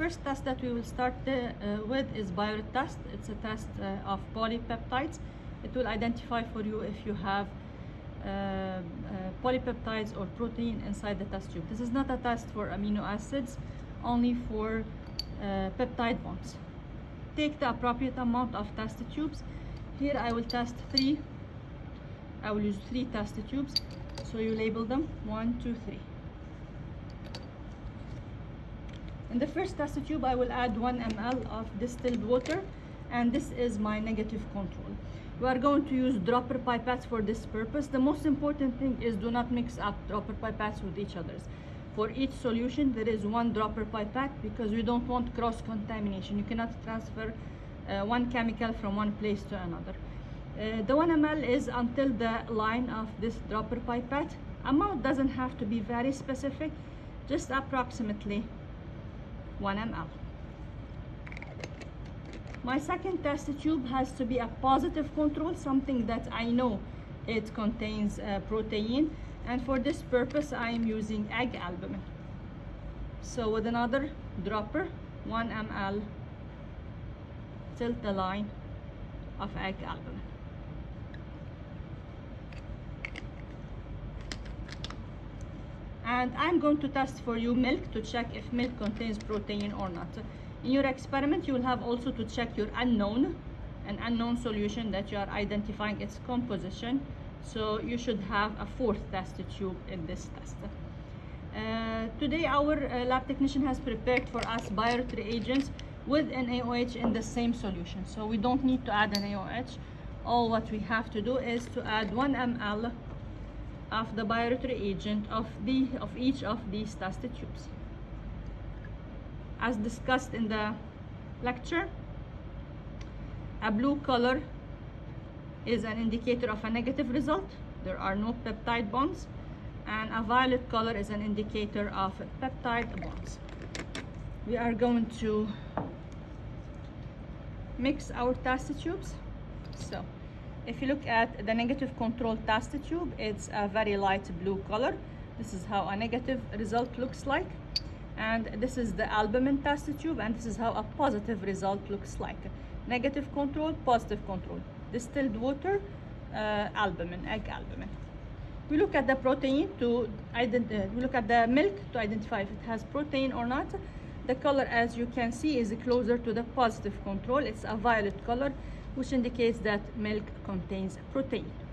first test that we will start uh, uh, with is Biuret test. It's a test uh, of polypeptides. It will identify for you if you have uh, uh, polypeptides or protein inside the test tube. This is not a test for amino acids, only for uh, peptide bonds. Take the appropriate amount of test tubes. Here I will test three. I will use three test tubes. So you label them one, two, three. In the first test tube, I will add 1 ml of distilled water, and this is my negative control. We are going to use dropper pipettes for this purpose. The most important thing is do not mix up dropper pipettes with each others. For each solution, there is one dropper pipette because we don't want cross-contamination. You cannot transfer uh, one chemical from one place to another. Uh, the 1 ml is until the line of this dropper pipette. Amount doesn't have to be very specific, just approximately 1 ml. My second test tube has to be a positive control, something that I know it contains uh, protein. And for this purpose, I am using egg albumin. So with another dropper, 1 ml, tilt the line of egg albumin. And I'm going to test for you milk to check if milk contains protein or not. In your experiment, you will have also to check your unknown, an unknown solution that you are identifying its composition. So you should have a fourth test tube in this test. Uh, today, our uh, lab technician has prepared for us Biuret reagents with NaOH in the same solution. So we don't need to add NaOH. All what we have to do is to add 1 ml of the Biuret agent of the of each of these test tubes. As discussed in the lecture, a blue color is an indicator of a negative result. There are no peptide bonds. And a violet color is an indicator of peptide bonds. We are going to mix our test tubes. So if you look at the negative control test tube, it's a very light blue color. This is how a negative result looks like. And this is the albumin test tube, and this is how a positive result looks like. Negative control, positive control. Distilled water, uh, albumin, egg albumin. We look at the protein to identify, we look at the milk to identify if it has protein or not. The color, as you can see, is closer to the positive control. It's a violet color which indicates that milk contains protein.